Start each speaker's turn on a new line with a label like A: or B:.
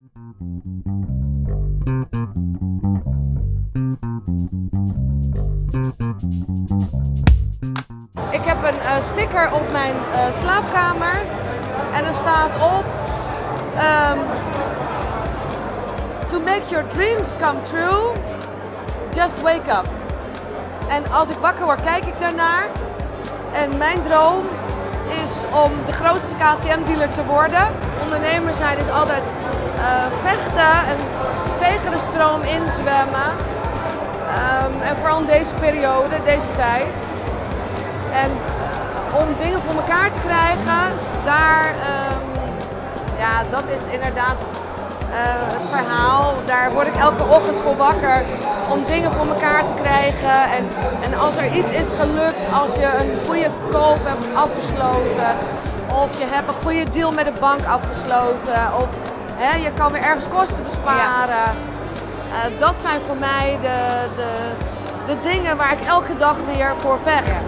A: Ik heb een uh, sticker op mijn uh, slaapkamer en er staat op um, To make your dreams come true, just wake up. En als ik wakker word, kijk ik daarnaar. En mijn droom om de grootste KTM-dealer te worden. Ondernemer zijn is altijd uh, vechten en tegen de stroom inzwemmen. Um, en vooral in deze periode, deze tijd. En om dingen voor elkaar te krijgen, daar, um, ja, dat is inderdaad uh, het verhaal. Daar word ik elke ochtend voor wakker om dingen voor elkaar te krijgen. En, en als er iets is gelukt, als je een goede koop hebt afgesloten, of je hebt een goede deal met de bank afgesloten, of hè, je kan weer ergens kosten besparen. Uh, dat zijn voor mij de, de, de dingen waar ik elke dag weer voor vecht.